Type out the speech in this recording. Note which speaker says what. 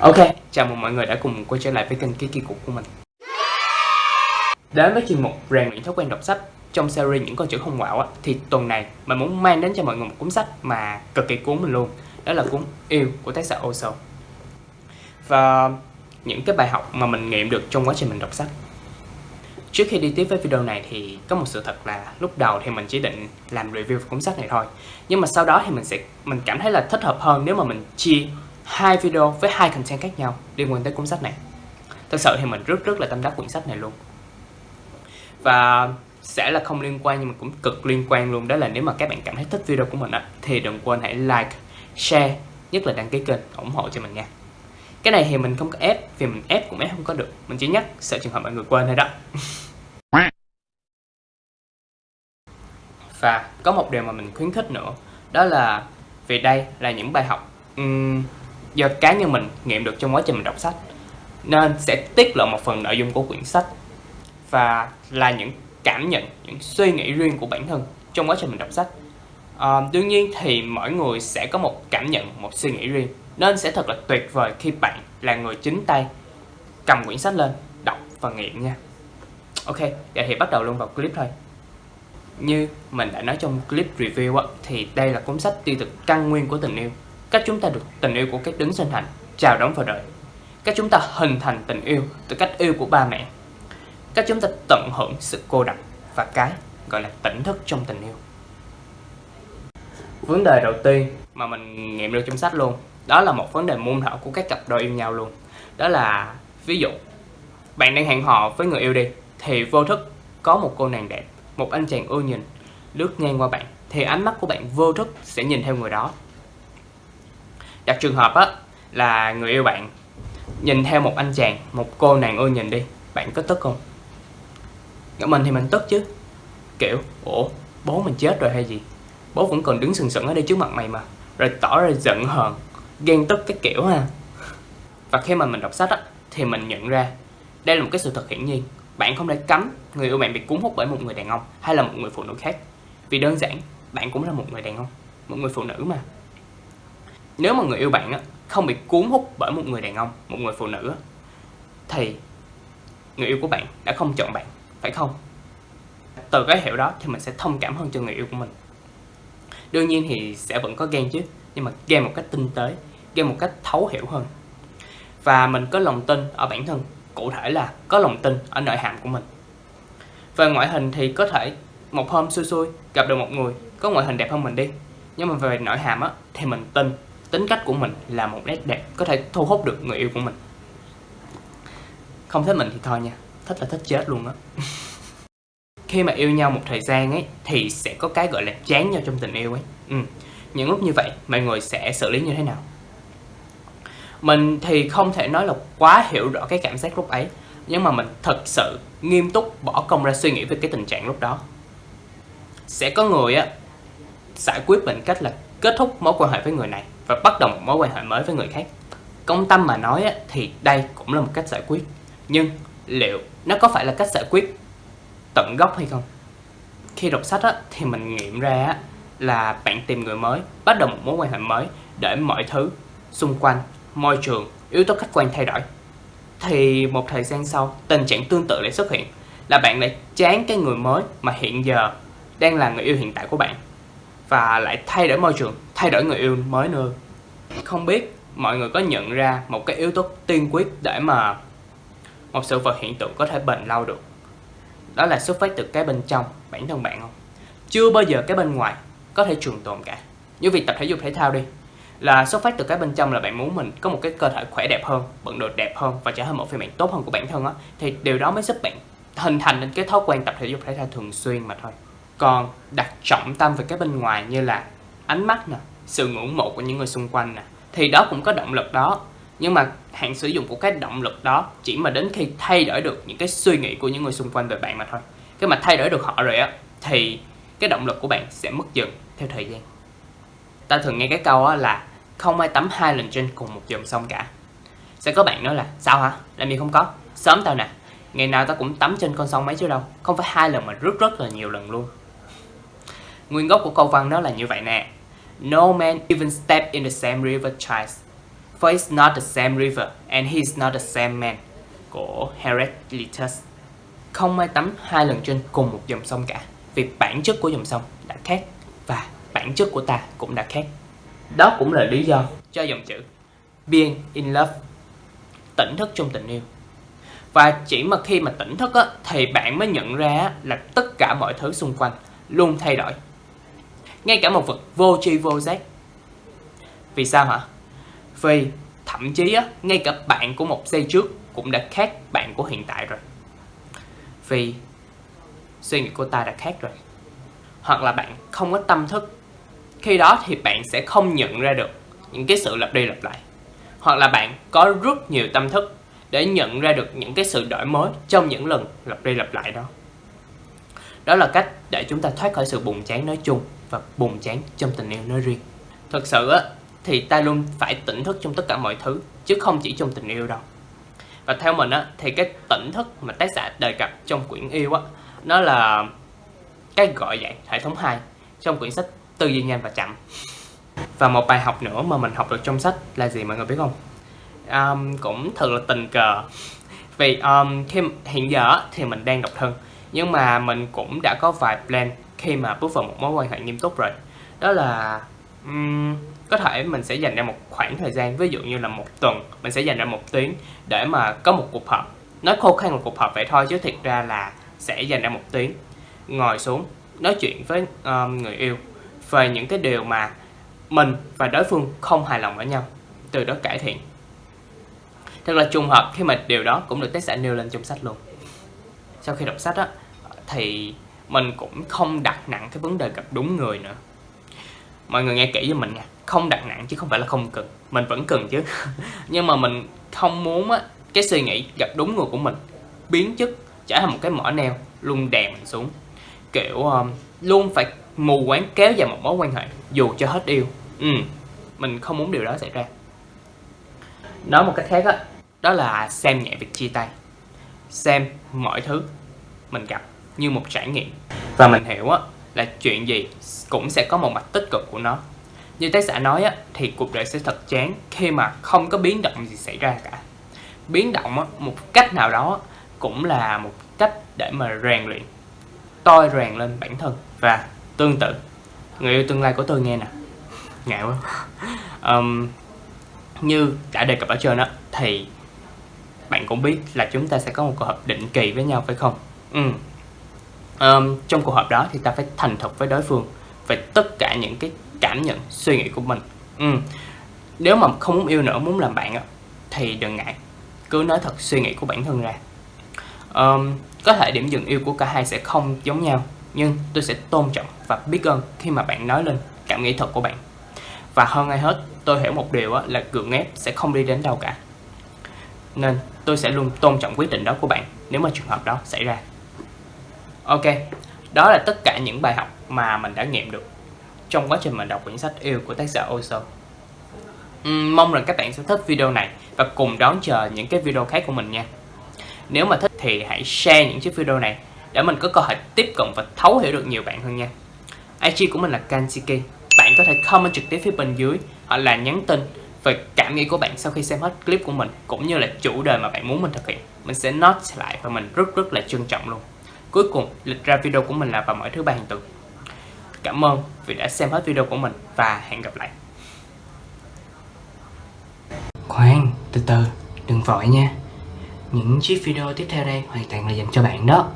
Speaker 1: Ok, chào mừng mọi người đã cùng quay trở lại với kênh Ký Cục của mình. Đến với chuyên mục rèn luyện thói quen đọc sách. Trong series những con chữ không quạo á thì tuần này mình muốn mang đến cho mọi người một cuốn sách mà cực kỳ cuốn mình luôn. Đó là cuốn yêu của tác giả Oso. Và những cái bài học mà mình nghiệm được trong quá trình mình đọc sách. Trước khi đi tiếp với video này thì có một sự thật là lúc đầu thì mình chỉ định làm review cuốn sách này thôi. Nhưng mà sau đó thì mình sẽ mình cảm thấy là thích hợp hơn nếu mà mình chia hai video với hai content khác nhau liên quan tới cuốn sách này. Thật sự thì mình rất rất là tâm đắc quyển sách này luôn. Và sẽ là không liên quan nhưng mà cũng cực liên quan luôn. Đó là nếu mà các bạn cảm thấy thích video của mình á thì đừng quên hãy like share nhất là đăng ký kênh ủng hộ cho mình nha. Cái này thì mình không có ép vì mình ép cũng ép không có được. Mình chỉ nhắc sợ trường hợp mọi người quên thôi đó. Và có một điều mà mình khuyến khích nữa đó là vì đây là những bài học um, do cá nhân mình nghiệm được trong quá trình mình đọc sách. Nên sẽ tiết lộ một phần nội dung của quyển sách và là những cảm nhận, những suy nghĩ riêng của bản thân trong quá trình mình đọc sách. À, đương nhiên thì mỗi người sẽ có một cảm nhận, một suy nghĩ riêng. Nên sẽ thật là tuyệt vời khi bạn là người chính tay cầm quyển sách lên, đọc và nghiệm nha. Ok, vậy thì bắt đầu luôn vào clip thôi. Như mình đã nói trong clip review á, thì đây là cuốn sách tiêu cực căn nguyên của tình yêu. Cách chúng ta được tình yêu của các đứng sinh thành, chào đón vào đời. Cách chúng ta hình thành tình yêu từ cách yêu của ba mẹ. Cách chúng ta tận hưởng sự cô độc và cái gọi là tỉnh thức trong tình yêu. Vấn đề đầu tiên mà mình nghiệm được trong sách luôn Đó là một vấn đề môn thở của các cặp đôi yêu nhau luôn. Đó là ví dụ Bạn đang hẹn hò với người yêu đi Thì vô thức có một cô nàng đẹp Một anh chàng ưa nhìn lướt ngang qua bạn Thì ánh mắt của bạn vô thức sẽ nhìn theo người đó. Đặt trường hợp á là người yêu bạn nhìn theo một anh chàng, một cô nàng ưa nhìn đi, bạn có tức không? Mình thì mình tức chứ. Kiểu, ủa, bố mình chết rồi hay gì? Bố vẫn còn đứng sừng sững ở đây trước mặt mày mà Rồi tỏ ra giận hờn, ghen tức cái kiểu ha. Và khi mà mình đọc sách á, thì mình nhận ra Đây là một cái sự thật hiển nhiên. Bạn không thể cấm người yêu bạn bị cuốn hút bởi một người đàn ông hay là một người phụ nữ khác. Vì đơn giản, bạn cũng là một người đàn ông, một người phụ nữ mà nếu mà người yêu bạn á, không bị cuốn hút bởi một người đàn ông, một người phụ nữ á, thì người yêu của bạn đã không chọn bạn, phải không? Từ cái hiểu đó thì mình sẽ thông cảm hơn cho người yêu của mình. Đương nhiên thì sẽ vẫn có ghen chứ, nhưng mà ghen một cách tinh tế, ghen một cách thấu hiểu hơn. Và mình có lòng tin ở bản thân, cụ thể là có lòng tin ở nội hàm của mình. Về ngoại hình thì có thể một hôm xui xui gặp được một người có ngoại hình đẹp hơn mình đi nhưng mà về nội hàm á thì mình tin tính cách của mình là một nét đẹp có thể thu hút được người yêu của mình. Không thích mình thì thôi nha, thích là thích chết luôn á. Khi mà yêu nhau một thời gian ấy, thì sẽ có cái gọi là chán nhau trong tình yêu ấy. Ừ. những lúc như vậy, mọi người sẽ xử lý như thế nào? Mình thì không thể nói là quá hiểu rõ cái cảm giác lúc ấy, nhưng mà mình thật sự nghiêm túc bỏ công ra suy nghĩ về cái tình trạng lúc đó. Sẽ có người á, giải quyết bằng cách là kết thúc mối quan hệ với người này và bắt đầu một mối quan hệ mới với người khác. Công tâm mà nói thì đây cũng là một cách giải quyết. Nhưng liệu nó có phải là cách giải quyết tận gốc hay không? Khi đọc sách thì mình nghiệm ra là bạn tìm người mới, bắt đầu một mối quan hệ mới để mọi thứ xung quanh, môi trường, yếu tố khách quan thay đổi. Thì một thời gian sau, tình trạng tương tự lại xuất hiện, là bạn lại chán cái người mới mà hiện giờ đang là người yêu hiện tại của bạn và lại thay đổi môi trường, thay đổi người yêu mới nữa. Không biết mọi người có nhận ra một cái yếu tố tiên quyết để mà một sự vật hiện tượng có thể bền lâu được. Đó là xuất phát từ cái bên trong bản thân bạn không? Chưa bao giờ cái bên ngoài có thể trường tồn cả. Như việc tập thể dục thể thao đi, là xuất phát từ cái bên trong là bạn muốn mình có một cái cơ thể khỏe đẹp hơn, bận đồ đẹp hơn và trở thành một phiên bản tốt hơn của bản thân á thì điều đó mới giúp bạn hình thành nên cái thói quen tập thể dục thể thao thường xuyên mà thôi còn đặt trọng tâm về cái bên ngoài như là ánh mắt nè, sự ngưỡng mộ của những người xung quanh nè, thì đó cũng có động lực đó. Nhưng mà hạn sử dụng của cái động lực đó chỉ mà đến khi thay đổi được những cái suy nghĩ của những người xung quanh về bạn mà thôi. Cái mà thay đổi được họ rồi á, thì cái động lực của bạn sẽ mất dần theo thời gian. Ta thường nghe cái câu á là không ai tắm hai lần trên cùng một dòng sông cả. Sẽ có bạn nói là sao hả? Làm gì không có? Sớm tao nè. Ngày nào tao cũng tắm trên con sông mấy chứ đâu. Không phải hai lần mà rất rất là nhiều lần luôn. Nguyên gốc của câu văn đó là như vậy nè. No man even step in the same river twice. For it's not the same river and he's not the same man. Của Heraclitus. Không ai tắm hai lần trên cùng một dòng sông cả vì bản chất của dòng sông đã khác và bản chất của ta cũng đã khác. Đó cũng là lý do cho dòng chữ being in love tỉnh thức trong tình yêu. Và chỉ mà khi mà tỉnh thức á, thì bạn mới nhận ra là tất cả mọi thứ xung quanh luôn thay đổi ngay cả một vật vô tri vô giác. Vì sao hả? Vì thậm chí á, ngay cả bạn của một giây trước cũng đã khác bạn của hiện tại rồi. Vì suy nghĩ của ta đã khác rồi. Hoặc là bạn không có tâm thức. Khi đó thì bạn sẽ không nhận ra được những cái sự lặp đi lặp lại. Hoặc là bạn có rất nhiều tâm thức để nhận ra được những cái sự đổi mới trong những lần lặp đi lặp lại đó. Đó là cách để chúng ta thoát khỏi sự buồn chán nói chung và buồn chán trong tình yêu nói riêng. Thật sự á thì ta luôn phải tỉnh thức trong tất cả mọi thứ chứ không chỉ trong tình yêu đâu. Và theo mình á thì cái tỉnh thức mà tác giả đề cập trong quyển yêu á nó là cái gọi dạng hệ thống 2 trong quyển sách tư duy nhanh và chậm. Và một bài học nữa mà mình học được trong sách là gì mọi người biết không? Um, cũng thật là tình cờ. Vì um, khi hiện giờ thì mình đang độc thân nhưng mà mình cũng đã có vài plan khi mà bước vào một mối quan hệ nghiêm túc rồi. Đó là um, có thể mình sẽ dành ra một khoảng thời gian ví dụ như là một tuần mình sẽ dành ra một tiếng để mà có một cuộc họp. Nói khô khan một cuộc họp vậy thôi chứ thiệt ra là sẽ dành ra một tiếng. Ngồi xuống nói chuyện với um, người yêu về những cái điều mà mình và đối phương không hài lòng ở nhau từ đó cải thiện. Thật là trùng hợp khi mà điều đó cũng được tác giả nêu lên trong sách luôn. Sau khi đọc sách á thì mình cũng không đặt nặng cái vấn đề gặp đúng người nữa. Mọi người nghe kỹ với mình nha. Không đặt nặng chứ không phải là không cần. Mình vẫn cần chứ. Nhưng mà mình không muốn á cái suy nghĩ gặp đúng người của mình biến chất trở thành một cái mỏ neo luôn đè mình xuống. Kiểu um, luôn phải mù quáng kéo dài một mối quan hệ dù cho hết yêu. Ừ mình không muốn điều đó xảy ra. Nói một cách khác á đó là xem nhẹ việc chia tay. Xem mọi thứ mình gặp như một trải nghiệm. Và mình hiểu á là chuyện gì cũng sẽ có một mặt tích cực của nó. Như tác giả nói á thì cuộc đời sẽ thật chán khi mà không có biến động gì xảy ra cả. Biến động á một cách nào đó cũng là một cách để mà rèn luyện tôi rèn lên bản thân và tương tự. Người yêu tương lai của tôi nghe nè. Ngạo quá. Um, như đã đề cập ở trên đó thì bạn cũng biết là chúng ta sẽ có một cuộc họp định kỳ với nhau phải không? Ừ um, trong cuộc họp đó thì ta phải thành thật với đối phương về tất cả những cái cảm nhận suy nghĩ của mình. Ừ. nếu mà không muốn yêu nữa muốn làm bạn thì đừng ngại. Cứ nói thật suy nghĩ của bản thân ra. Um, có thể điểm dừng yêu của cả hai sẽ không giống nhau nhưng tôi sẽ tôn trọng và biết ơn khi mà bạn nói lên cảm nghĩ thật của bạn. Và hơn ai hết tôi hiểu một điều là gượng ép sẽ không đi đến đâu cả. Nên tôi sẽ luôn tôn trọng quyết định đó của bạn nếu mà trường hợp đó xảy ra ok đó là tất cả những bài học mà mình đã nghiệm được trong quá trình mình đọc quyển sách yêu của tác giả Oso. Uhm, mong rằng các bạn sẽ thích video này và cùng đón chờ những cái video khác của mình nha. Nếu mà thích thì hãy share những chiếc video này để mình có cơ hội tiếp cận và thấu hiểu được nhiều bạn hơn nha. IG của mình là Kansiki. bạn có thể comment trực tiếp phía bên dưới hoặc là nhắn tin về cảm nghĩ của bạn sau khi xem hết clip của mình cũng như là chủ đề mà bạn muốn mình thực hiện. Mình sẽ note lại và mình rất rất là trân trọng luôn cuối cùng, lịch ra video của mình là vào mỗi thứ ba hàng tuần. Cảm ơn vì đã xem hết video của mình và hẹn gặp lại. Khoan, từ từ, đừng vội nha. Những chiếc video tiếp theo đây hoàn toàn là dành cho bạn đó.